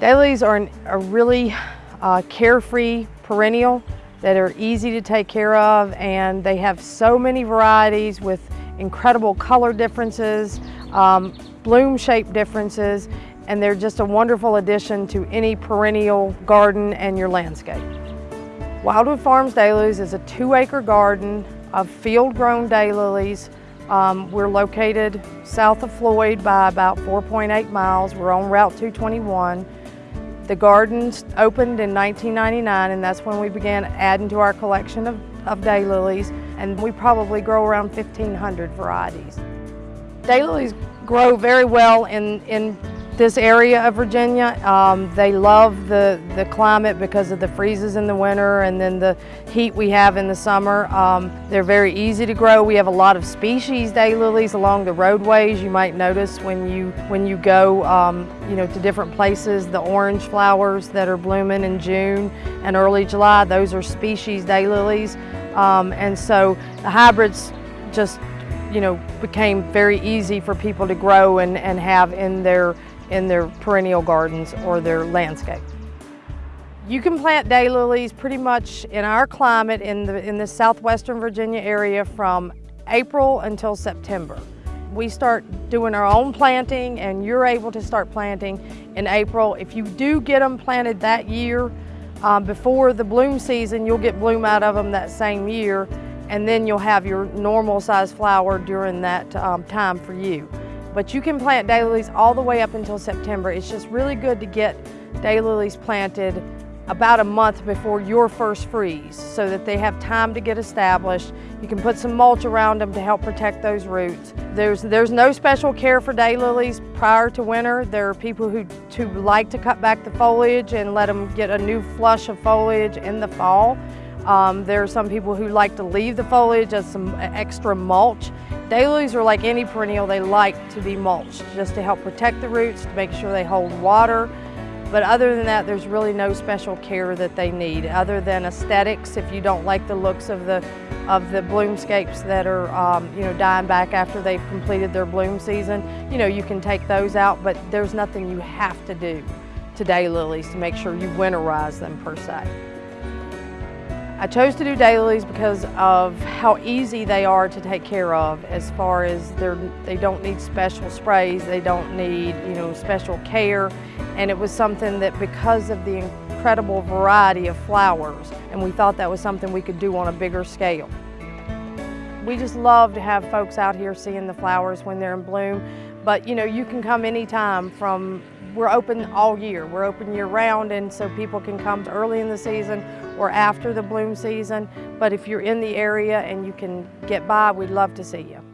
Daylilies are an, a really uh, carefree perennial that are easy to take care of and they have so many varieties with incredible color differences, um, bloom shape differences, and they're just a wonderful addition to any perennial garden and your landscape. Wildwood Farms Daylilies is a two acre garden of field grown daylilies. Um, we're located south of Floyd by about 4.8 miles. We're on Route 221. The gardens opened in 1999 and that's when we began adding to our collection of, of daylilies and we probably grow around 1,500 varieties. Daylilies grow very well in, in this area of Virginia. Um, they love the, the climate because of the freezes in the winter and then the heat we have in the summer. Um, they're very easy to grow. We have a lot of species daylilies along the roadways. You might notice when you, when you go um, you know, to different places, the orange flowers that are blooming in June and early July, those are species daylilies. Um, and so the hybrids just you know, became very easy for people to grow and, and have in their in their perennial gardens or their landscape. You can plant daylilies pretty much in our climate in the, in the southwestern Virginia area from April until September. We start doing our own planting and you're able to start planting in April. If you do get them planted that year, um, before the bloom season, you'll get bloom out of them that same year and then you'll have your normal size flower during that um, time for you. But you can plant daylilies all the way up until September. It's just really good to get daylilies planted about a month before your first freeze so that they have time to get established. You can put some mulch around them to help protect those roots. There's, there's no special care for daylilies prior to winter. There are people who, who like to cut back the foliage and let them get a new flush of foliage in the fall. Um, there are some people who like to leave the foliage as some extra mulch. Daylilies are like any perennial, they like to be mulched just to help protect the roots, to make sure they hold water. But other than that, there's really no special care that they need other than aesthetics. If you don't like the looks of the of the bloomscapes that are um, you know dying back after they've completed their bloom season, you know you can take those out. But there's nothing you have to do to daylilies to make sure you winterize them per se. I chose to do dailies because of how easy they are to take care of as far as they're, they don't need special sprays, they don't need you know special care and it was something that because of the incredible variety of flowers and we thought that was something we could do on a bigger scale. We just love to have folks out here seeing the flowers when they're in bloom but you know you can come anytime from we're open all year. We're open year round and so people can come early in the season or after the bloom season. But if you're in the area and you can get by, we'd love to see you.